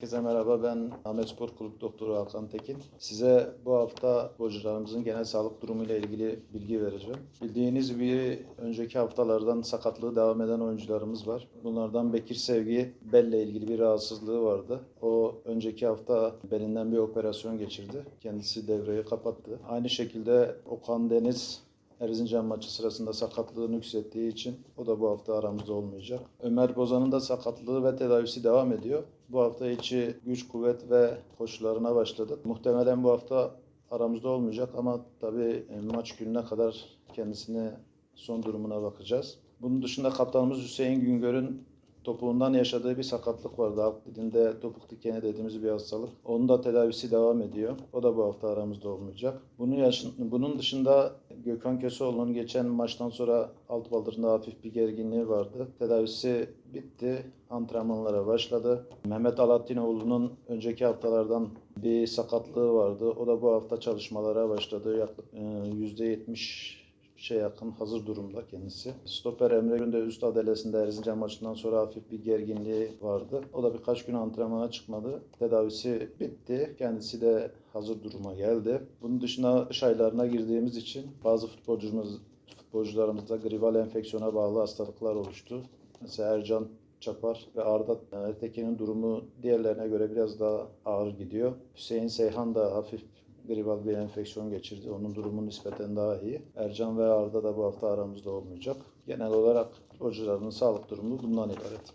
Herkese merhaba ben Ahmet Spor Kulüp Doktoru Hakan Tekin. Size bu hafta futbolcularımızın genel sağlık durumu ile ilgili bilgi vereceğim. Bildiğiniz gibi önceki haftalardan sakatlığı devam eden oyuncularımız var. Bunlardan Bekir Sevgi belle ilgili bir rahatsızlığı vardı. O önceki hafta belinden bir operasyon geçirdi. Kendisi devreyi kapattı. Aynı şekilde Okan Deniz Erzincan maçı sırasında sakatlığını yükselttiği için o da bu hafta aramızda olmayacak. Ömer Bozan'ın da sakatlığı ve tedavisi devam ediyor. Bu hafta içi güç, kuvvet ve koşularına başladık. Muhtemelen bu hafta aramızda olmayacak ama tabii e, maç gününe kadar kendisine son durumuna bakacağız. Bunun dışında kaptanımız Hüseyin Güngör'ün topuğundan yaşadığı bir sakatlık vardı. Halk dilinde topuk dikeni dediğimiz bir hastalık. Onun da tedavisi devam ediyor. O da bu hafta aramızda olmayacak. Bunun, yaşın, bunun dışında Gökhan Köseoğlu'nun geçen maçtan sonra alt baldırında hafif bir gerginliği vardı. Tedavisi bitti. Antrenmanlara başladı. Mehmet Alattinoğlu'nun önceki haftalardan bir sakatlığı vardı. O da bu hafta çalışmalara başladı. Yak- e, %70 şey yakın hazır durumda kendisi. Stoper Emre Gün üst adalesinde Erzincan maçından sonra hafif bir gerginliği vardı. O da birkaç gün antrenmana çıkmadı. Tedavisi bitti. Kendisi de hazır duruma geldi. Bunun dışında kış aylarına girdiğimiz için bazı futbolcumuz futbolcularımızda gribal enfeksiyona bağlı hastalıklar oluştu. Mesela Ercan Çapar ve Arda Ertekin'in durumu diğerlerine göre biraz daha ağır gidiyor. Hüseyin Seyhan da hafif gribal bir enfeksiyon geçirdi. Onun durumu nispeten daha iyi. Ercan ve Arda da bu hafta aramızda olmayacak. Genel olarak futbolcuların sağlık durumu bundan ibaret.